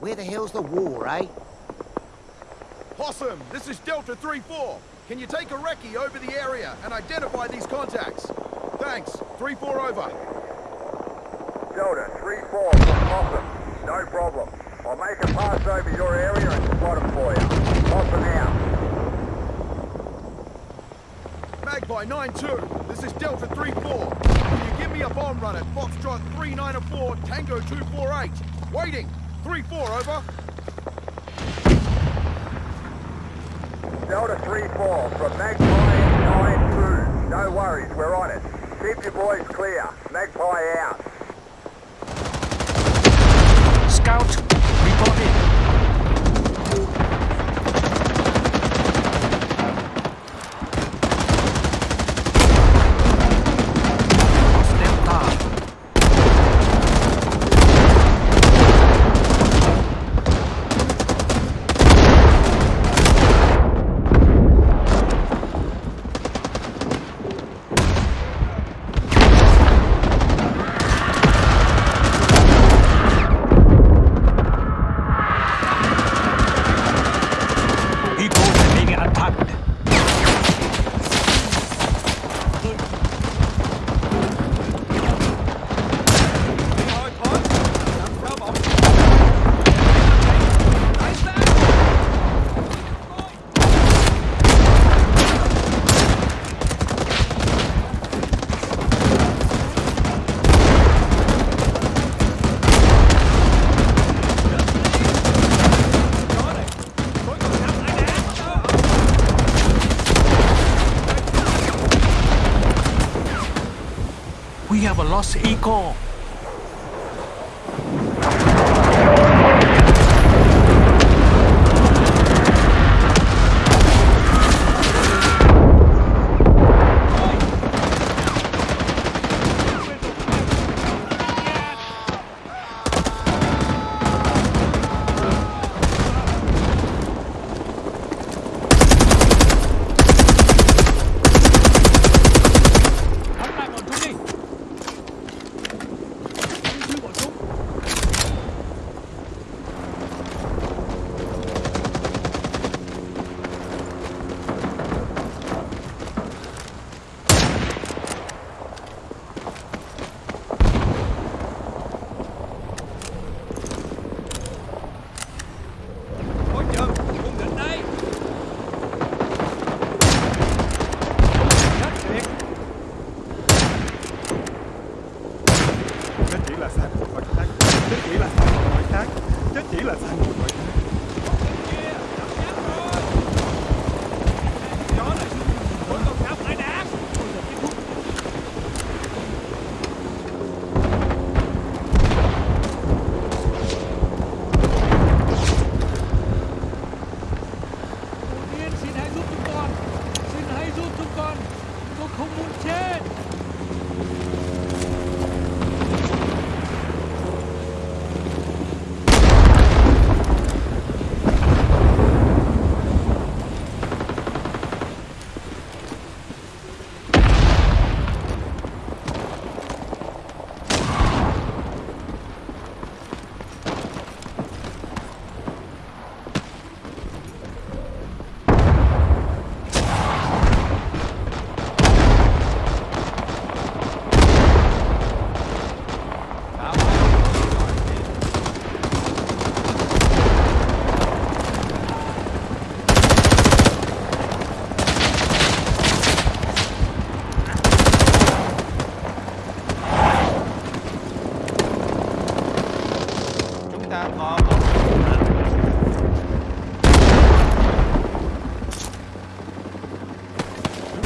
Where the hell's the war, eh? Possum, this is Delta 3-4. Can you take a recce over the area and identify these contacts? Thanks. 3-4 over. Delta 3-4 from Possum. No problem. I'll make a pass over your area and spot them for you. Possum out. Magpie 9-2. This is Delta 3-4. Can you give me a bomb run at Foxtrot 394 Tango 248? Waiting. 3-4 over. Delta 3-4 from Magpie 9-2. No worries, we're on it. Keep your boys clear. Magpie out. Scout, We have a lost eagle.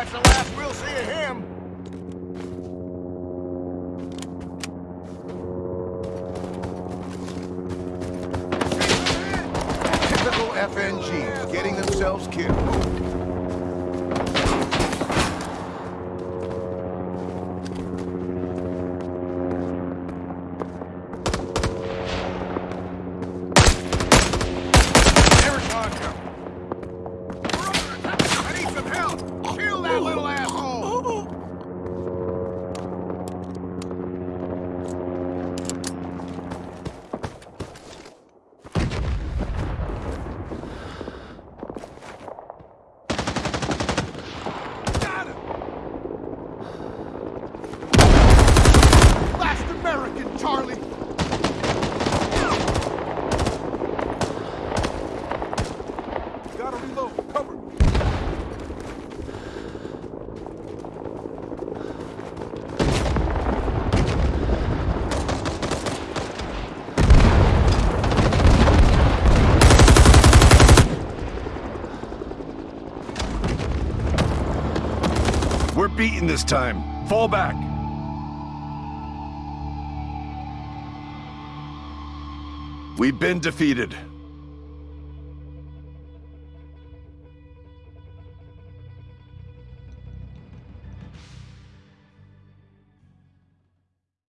That's the last we'll see of him. Typical FNGs getting themselves killed. Beaten this time. Fall back. We've been defeated.